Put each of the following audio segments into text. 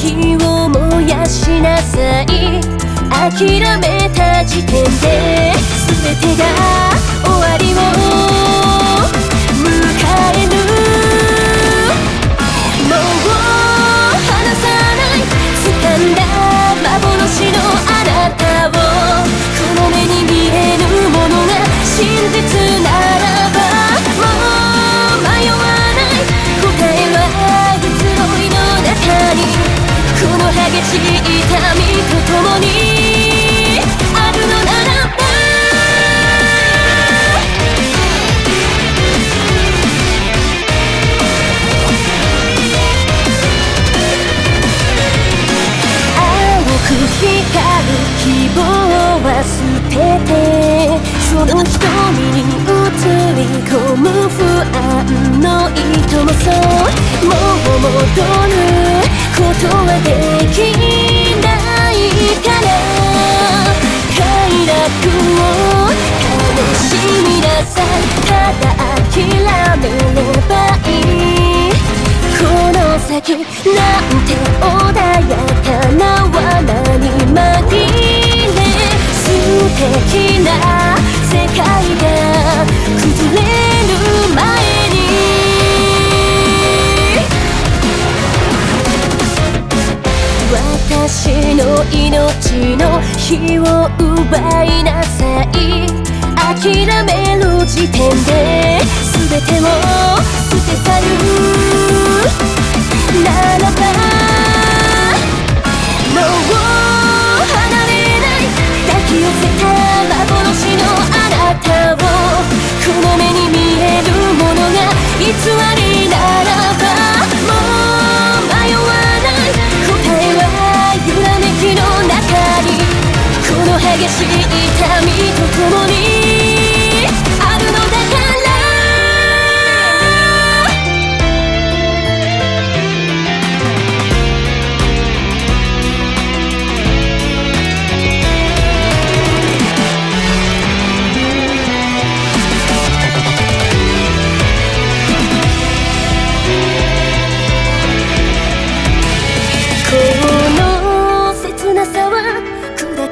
火を燃やしなさい。諦めた時点で全てが終わりをみとともにあるのならば青く光る希望は捨ててその瞳に映り込む不安の糸もそう。もう戻ることはできないを楽しみなさいただ諦めればいいこの先なんて穏やかな罠に紛れ素敵な世界が命の火を奪いなさい。諦める時点で全てを捨て去る。激しい痛みと共に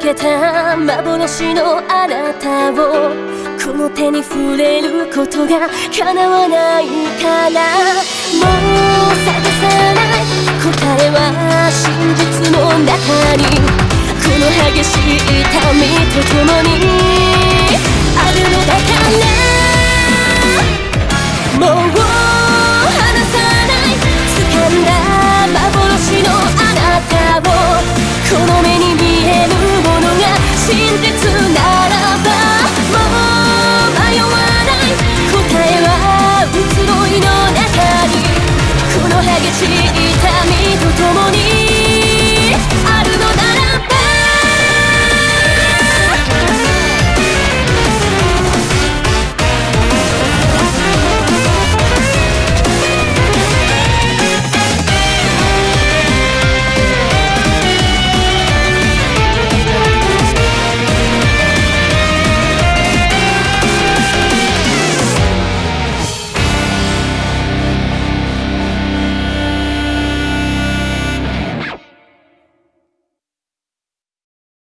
けた幻のあなたをこの手に触れることが叶わないから。もう探さない答えは真実の中に。この激しい痛みと共に。